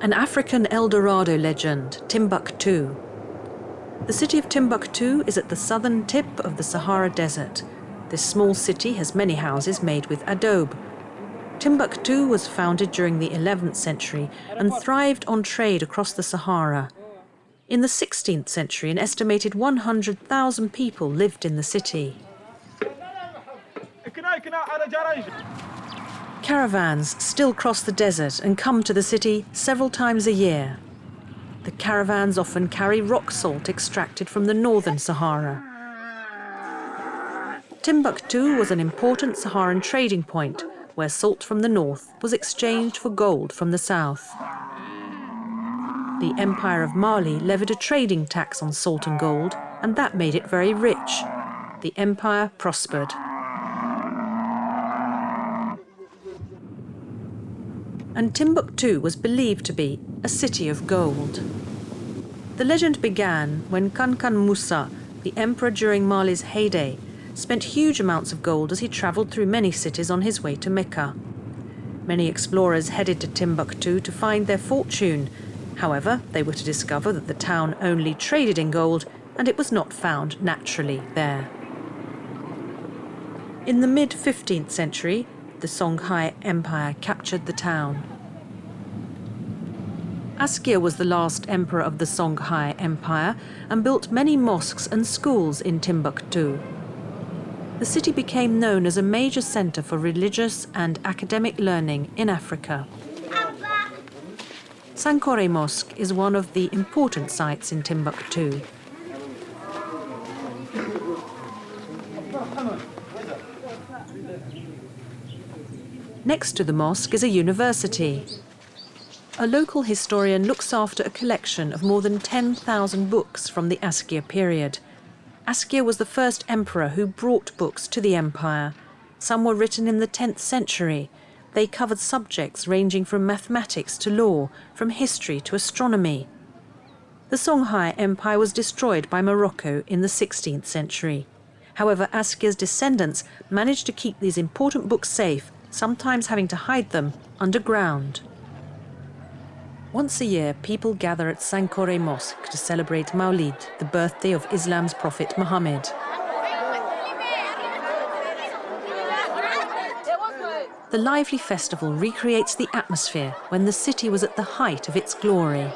An African El Dorado legend, Timbuktu. The city of Timbuktu is at the southern tip of the Sahara Desert. This small city has many houses made with adobe. Timbuktu was founded during the 11th century and thrived on trade across the Sahara. In the 16th century, an estimated 100,000 people lived in the city. Caravans still cross the desert and come to the city several times a year. The caravans often carry rock salt extracted from the northern Sahara. Timbuktu was an important Saharan trading point where salt from the north was exchanged for gold from the south. The Empire of Mali levied a trading tax on salt and gold, and that made it very rich. The empire prospered. And Timbuktu was believed to be a city of gold. The legend began when Kankan Musa, the emperor during Mali's heyday, spent huge amounts of gold as he travelled through many cities on his way to Mecca. Many explorers headed to Timbuktu to find their fortune. However, they were to discover that the town only traded in gold and it was not found naturally there. In the mid 15th century, the Songhai Empire captured the town. Askia was the last emperor of the Songhai Empire and built many mosques and schools in Timbuktu. The city became known as a major centre for religious and academic learning in Africa. Sankore Mosque is one of the important sites in Timbuktu. Next to the mosque is a university. A local historian looks after a collection of more than 10,000 books from the Askia period. Askia was the first emperor who brought books to the empire. Some were written in the 10th century. They covered subjects ranging from mathematics to law, from history to astronomy. The Songhai Empire was destroyed by Morocco in the 16th century. However, Askia's descendants managed to keep these important books safe sometimes having to hide them underground. Once a year, people gather at Sankore Mosque to celebrate Maulid, the birthday of Islam's prophet Muhammad. The lively festival recreates the atmosphere when the city was at the height of its glory.